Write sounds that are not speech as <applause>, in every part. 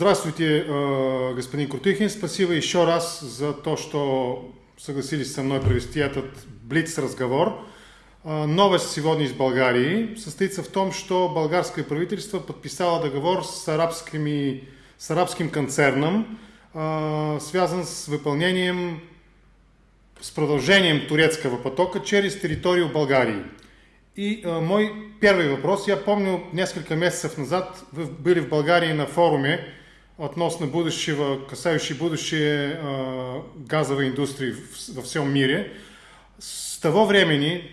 Здравствуйте, э, господин Крутыхин. Спасибо еще раз за то, что согласились со мной провести этот блиц-разговор. Э, новость сегодня из Болгарии состоится в том, что болгарское правительство подписало договор с, арабскими, с арабским концерном, э, связан с выполнением, с продолжением турецкого потока через территорию Болгарии. И э, мой первый вопрос. Я помню, несколько месяцев назад вы были в Болгарии на форуме относно будущего, касающий будущее э, газовой индустрии в, во всем мире. С того времени,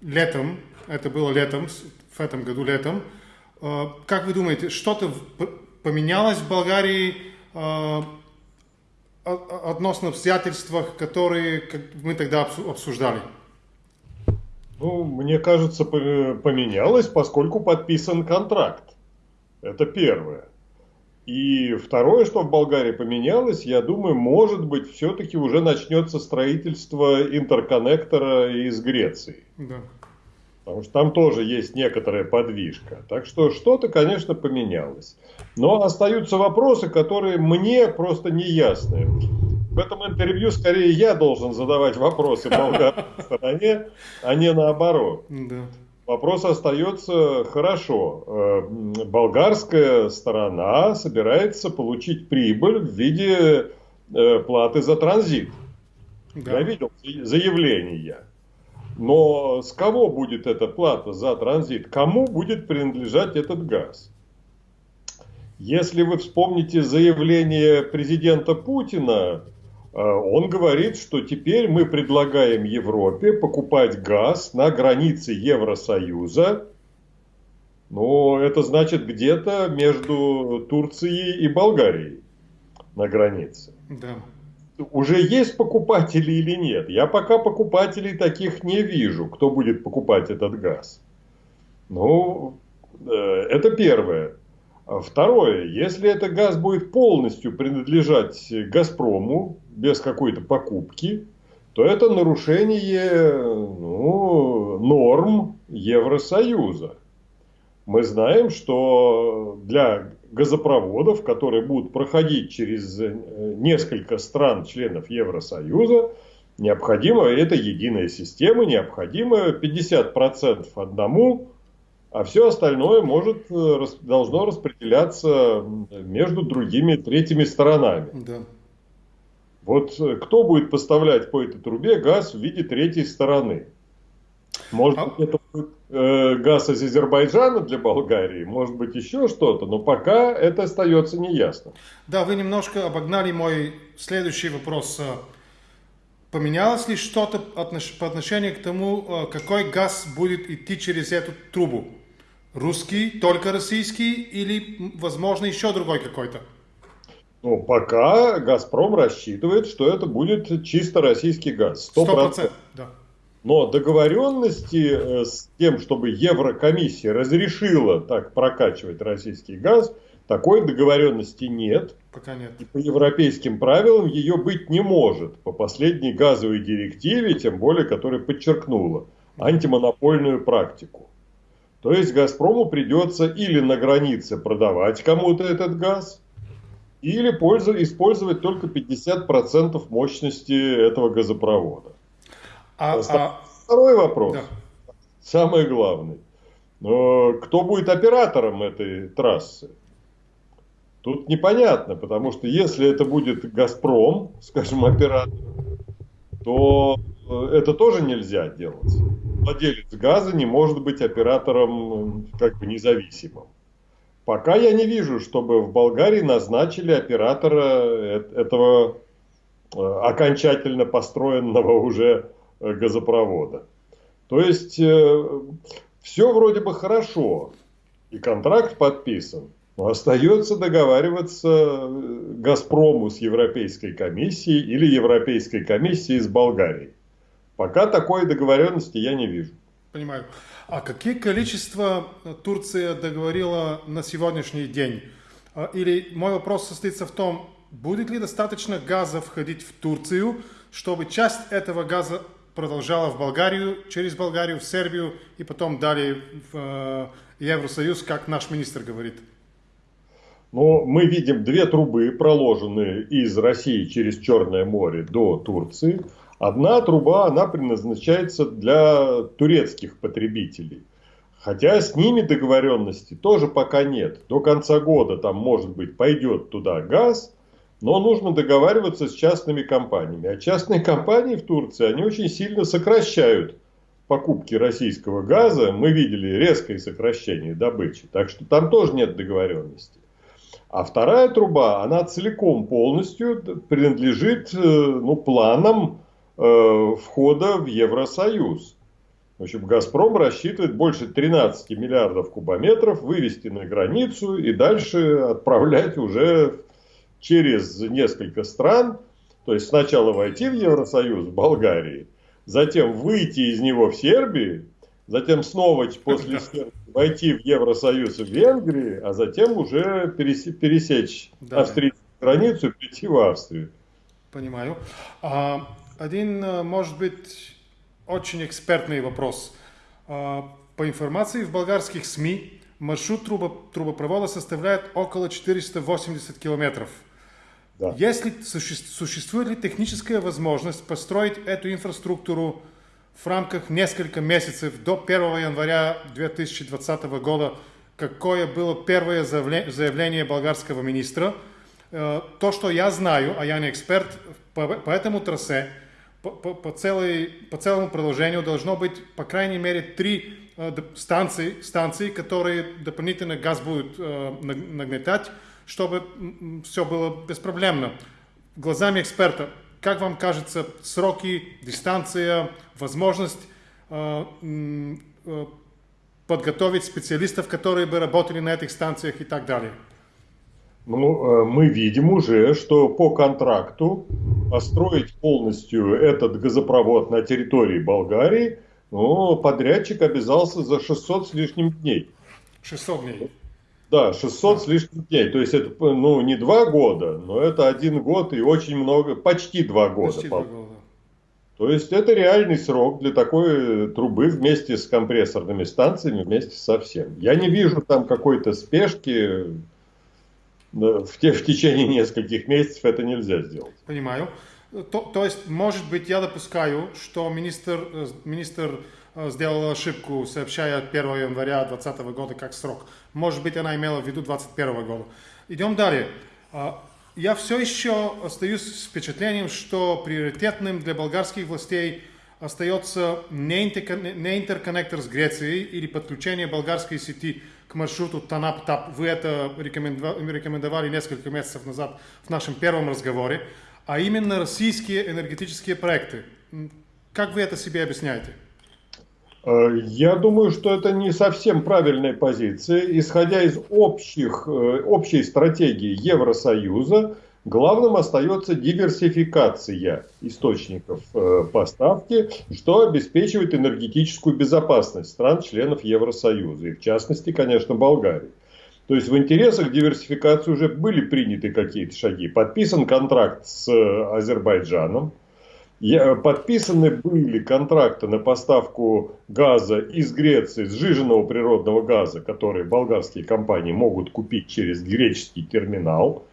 летом, это было летом, в этом году летом, э, как вы думаете, что-то поменялось в Болгарии э, относно обстоятельствах, которые мы тогда обсуждали? Ну, мне кажется, поменялось, поскольку подписан контракт. Это первое. И второе, что в Болгарии поменялось, я думаю, может быть, все-таки уже начнется строительство интерконнектора из Греции. Да. Потому что там тоже есть некоторая подвижка. Так что что-то, конечно, поменялось. Но остаются вопросы, которые мне просто не ясны. В этом интервью скорее я должен задавать вопросы болгарской стороне, а не наоборот. Да. Вопрос остается хорошо. Э, болгарская сторона собирается получить прибыль в виде э, платы за транзит. Да. Я видел заявления. Но с кого будет эта плата за транзит? Кому будет принадлежать этот газ? Если вы вспомните заявление президента Путина он говорит, что теперь мы предлагаем Европе покупать газ на границе Евросоюза. Но это значит где-то между Турцией и Болгарией на границе. Да. Уже есть покупатели или нет? Я пока покупателей таких не вижу, кто будет покупать этот газ. Ну, э, это первое. Второе, если этот газ будет полностью принадлежать Газпрому, без какой-то покупки, то это нарушение ну, норм Евросоюза. Мы знаем, что для газопроводов, которые будут проходить через э, несколько стран, членов Евросоюза, необходимо, это единая система, необходимо 50% одному, а все остальное может, э, должно распределяться между другими третьими сторонами. Да. Вот э, кто будет поставлять по этой трубе газ в виде третьей стороны? Может а? быть, это будет э, газ из Азербайджана для Болгарии, может быть, еще что-то, но пока это остается неясно. Да, вы немножко обогнали мой следующий вопрос. Поменялось ли что-то по отношению к тому, э, какой газ будет идти через эту трубу? Русский, только российский или, возможно, еще другой какой-то? Ну, пока «Газпром» рассчитывает, что это будет чисто российский газ. 100%. 100% да. Но договоренности э, с тем, чтобы Еврокомиссия разрешила так прокачивать российский газ, такой договоренности нет. Пока нет. И по европейским правилам ее быть не может. По последней газовой директиве, тем более, которая подчеркнула антимонопольную практику. То есть «Газпрому» придется или на границе продавать кому-то этот газ, или использовать только 50% мощности этого газопровода. А, а... Второй вопрос, да. самый главный. Кто будет оператором этой трассы? Тут непонятно, потому что если это будет «Газпром», скажем, оператор, то это тоже нельзя делать. Владелец газа не может быть оператором как бы независимым. Пока я не вижу, чтобы в Болгарии назначили оператора э, этого э, окончательно построенного уже э, газопровода. То есть все вроде бы хорошо, и контракт подписан, но остается договариваться Газпрому с Европейской комиссией или Европейской комиссией с Болгарией. Пока такой договоренности я не вижу. Понимаю. А какие количества Турция договорила на сегодняшний день? А, или мой вопрос состоится в том, будет ли достаточно газа входить в Турцию, чтобы часть этого газа продолжала в Болгарию, через Болгарию, в Сербию и потом далее в э, Евросоюз, как наш министр говорит? Но мы видим две трубы, проложенные из России через Черное море до Турции. Одна труба, она предназначается для турецких потребителей. Хотя с ними договоренности тоже пока нет. До конца года там, может быть, пойдет туда газ, но нужно договариваться с частными компаниями. А частные компании в Турции, они очень сильно сокращают покупки российского газа. Мы видели резкое сокращение добычи. Так что там тоже нет договоренности. А вторая труба, она целиком полностью принадлежит э, ну, планам входа в Евросоюз. В общем, «Газпром» рассчитывает больше 13 миллиардов кубометров вывести на границу и дальше отправлять уже через несколько стран. То есть сначала войти в Евросоюз в Болгарии, затем выйти из него в Сербии, затем снова после Сербии войти в Евросоюз в Венгрии, а затем уже пересечь да. австрийскую границу и прийти в Австрию. Понимаю. А, один, э, может быть, очень экспертный вопрос. А, по информации в болгарских СМИ, маршрут трубо, трубопровода составляет около 480 километров. Да. Если существует ли техническая возможность построить эту инфраструктуру в рамках нескольких месяцев до 1 января 2020 года, какое было первое заявление болгарского министра. Э, то, что я знаю, а я не эксперт, по, по этому трассе, по, по, целой, по целому продолжению должно быть, по крайней мере, три э, станции, станции, которые дополнительно газ будут э, нагнетать, чтобы все было беспроблемно. Глазами эксперта, как вам кажется, сроки, дистанция, возможность э, э, подготовить специалистов, которые бы работали на этих станциях и так далее? Ну, э, мы видим уже, что по контракту построить полностью этот газопровод на территории Болгарии, ну, подрядчик обязался за 600 с лишним дней. 600 дней. Да, 600 да. с лишним дней. То есть это ну, не два года, но это один год и очень много, почти два года. Почти два года. То есть это реальный срок для такой трубы вместе с компрессорными станциями, вместе со всем. Я не вижу там какой-то спешки. В, те, в течение нескольких месяцев это нельзя сделать. Понимаю. То, то есть, может быть, я допускаю, что министр, э, министр э, сделал ошибку, сообщая 1 января 2020 года как срок. Может быть, она имела в виду 2021 года. Идем далее. А, я все еще остаюсь с впечатлением, что приоритетным для болгарских властей остается не интерконнектор с Грецией или подключение болгарской сети к маршруту Танап-Тап. Вы это рекомендовали несколько месяцев назад в нашем первом разговоре. А именно российские энергетические проекты. Как вы это себе объясняете? Э, я думаю, что это не совсем правильная позиция. Исходя из общих, э, общей стратегии Евросоюза, главным остается диверсификация источников э, поставки, что обеспечивает энергетическую безопасность стран-членов Евросоюза, и в частности, конечно, Болгарии. То есть в интересах диверсификации уже были приняты какие-то шаги. Подписан контракт с Азербайджаном, Подписаны были контракты на поставку газа из Греции, сжиженного природного газа, который болгарские компании могут купить через греческий терминал.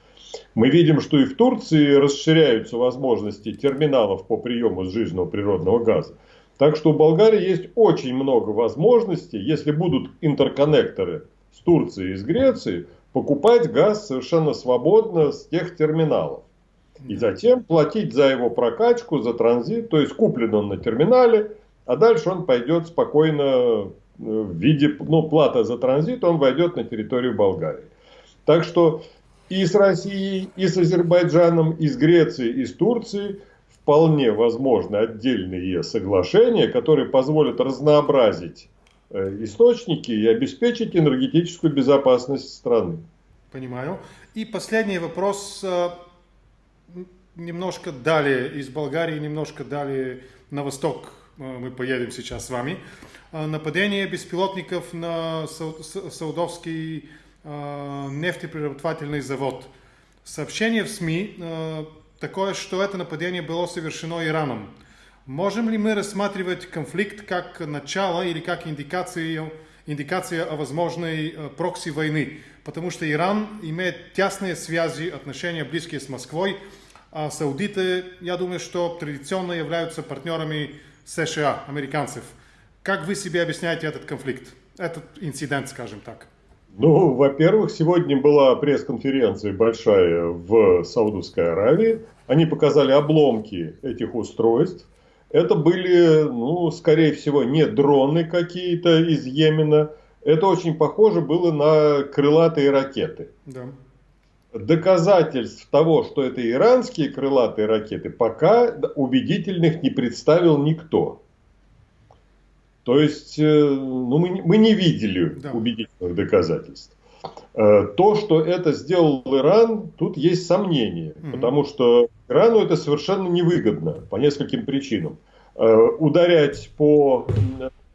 Мы видим, что и в Турции расширяются возможности терминалов по приему сжиженного природного газа. Так что у Болгарии есть очень много возможностей, если будут интерконнекторы с Турцией и с Грецией, покупать газ совершенно свободно с тех терминалов. И затем платить за его прокачку, за транзит, то есть куплен он на терминале, а дальше он пойдет спокойно э, в виде, ну, плата за транзит, он войдет на территорию Болгарии. Так что и с Россией, и с Азербайджаном, и с Грецией, и с Турцией вполне возможны отдельные соглашения, которые позволят разнообразить э, источники и обеспечить энергетическую безопасность страны. Понимаю. И последний вопрос э, немножко далее из Болгарии, немножко далее на восток э, мы поедем сейчас с вами. Нападение беспилотников на Саудовский нефтеперерабатывательный завод. Сообщение в СМИ такое, что это нападение было совершено Ираном. Можем ли мы рассматривать конфликт как начало или как индикацию, индикация о возможной э, прокси войны, потому что Иран имеет тесные связи, отношения близкие с Москвой, а саудиты, я думаю, что традиционно являются партнерами США, американцев. Как вы себе объясняете этот конфликт, этот инцидент, скажем так? Ну, во-первых, сегодня была пресс-конференция большая в Саудовской Аравии. Они показали обломки этих устройств. Это были, ну, скорее всего, не дроны какие-то из Йемена. Это очень похоже было на крылатые ракеты. Да. Доказательств того, что это иранские крылатые ракеты, пока убедительных не представил никто. То есть, э, ну, мы, мы не видели да. убедительных доказательств. Э, то, что это сделал Иран, тут есть сомнения, угу. потому что Ирану это совершенно невыгодно по нескольким причинам. Э, ударять по,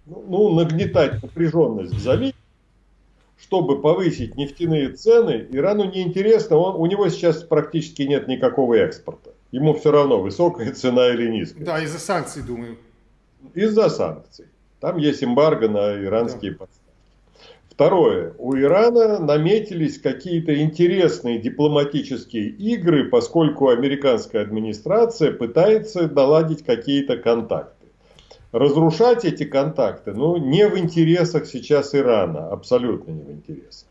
ну, нагнетать напряженность в заливе, чтобы повысить нефтяные цены, Ирану неинтересно, он, у него сейчас практически нет никакого экспорта. Ему все равно, высокая цена или низкая. Да, из-за санкций, думаю. Из-за санкций. Там есть эмбарго на иранские да. поставки. Второе. У Ирана наметились какие-то интересные дипломатические игры, поскольку американская администрация пытается наладить какие-то контакты. Разрушать эти контакты, ну, не в интересах сейчас Ирана, абсолютно не в интересах.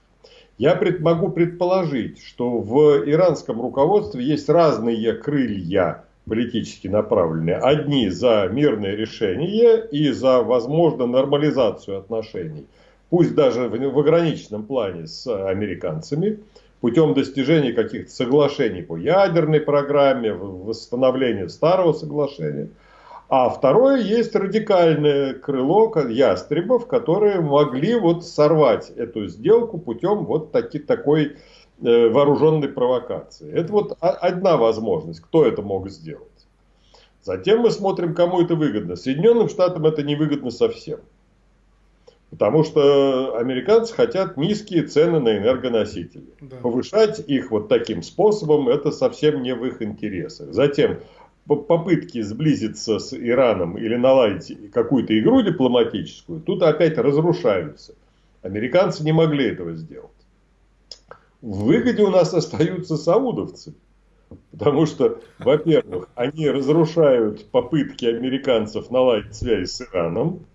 Я пред, могу предположить, что в иранском руководстве есть разные крылья политически направленные. Одни за мирное решение и за, возможно, нормализацию отношений, пусть даже в, в ограниченном плане с американцами, путем достижения каких-то соглашений по ядерной программе, восстановления старого соглашения. А второе, есть радикальное крыло ястребов, которые могли вот сорвать эту сделку путем вот таки, такой вооруженной провокации. Это вот одна возможность, кто это мог сделать. Затем мы смотрим, кому это выгодно. Соединенным Штатам это не выгодно совсем. Потому что американцы хотят низкие цены на энергоносители. Да. Повышать их вот таким способом, это совсем не в их интересах. Затем попытки сблизиться с Ираном или наладить какую-то игру дипломатическую, тут опять разрушаются. Американцы не могли этого сделать. В выгоде у нас остаются саудовцы. Потому что, во-первых, они разрушают попытки американцев наладить связь с Ираном,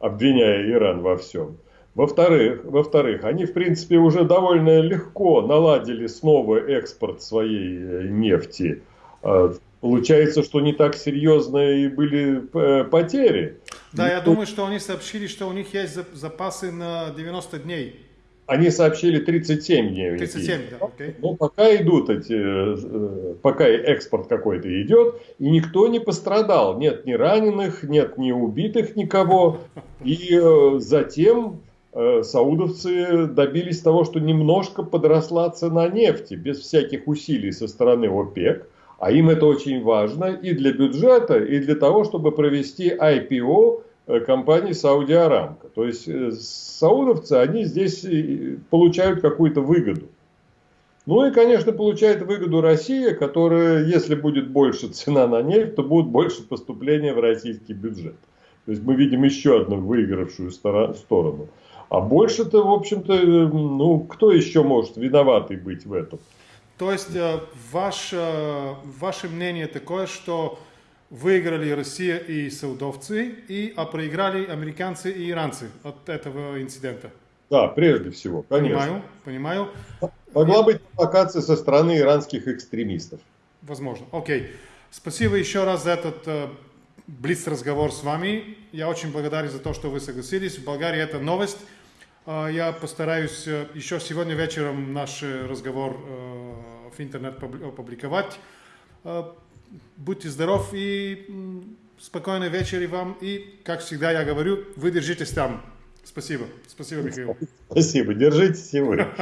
обвиняя Иран во всем. Во-вторых, во-вторых, они, в принципе, уже довольно легко наладили снова экспорт своей э, нефти. А, получается, что не так серьезные были э, потери. Да, я думаю, что они сообщили, что у них есть запасы на 90 дней. Они сообщили 37 дней. 37, да, окей. Но пока идут эти, э, пока экспорт какой-то идет, и никто не пострадал. Нет ни раненых, нет ни убитых никого. И э, затем э, саудовцы добились того, что немножко подросла цена нефти, без всяких усилий со стороны ОПЕК. А им это очень важно и для бюджета, и для того, чтобы провести IPO компании Сауди Арамко. То есть э, саудовцы, они здесь э, получают какую-то выгоду. Ну и, конечно, получает выгоду Россия, которая, если будет больше цена на нефть, то будет больше поступления в российский бюджет. То есть мы видим еще одну выигравшую сторону. А больше-то, в общем-то, ну, кто еще может виноватый быть в этом? То есть ваш, ваше мнение такое, что выиграли Россия и саудовцы, и, а проиграли американцы и иранцы от этого инцидента. Да, прежде всего, конечно. Понимаю, понимаю. Могла быть провокация со стороны иранских экстремистов. Возможно. Окей. Спасибо еще раз за этот э, блиц разговор с вами. Я очень благодарен за то, что вы согласились. В Болгарии это новость. Э, я постараюсь э, еще сегодня вечером наш разговор э, в интернет опубликовать. Будьте здоров и спокойной вечери вам. И, как всегда я говорю, вы держитесь там. Спасибо. Спасибо, Михаил. Спасибо. Держитесь и вы. <laughs>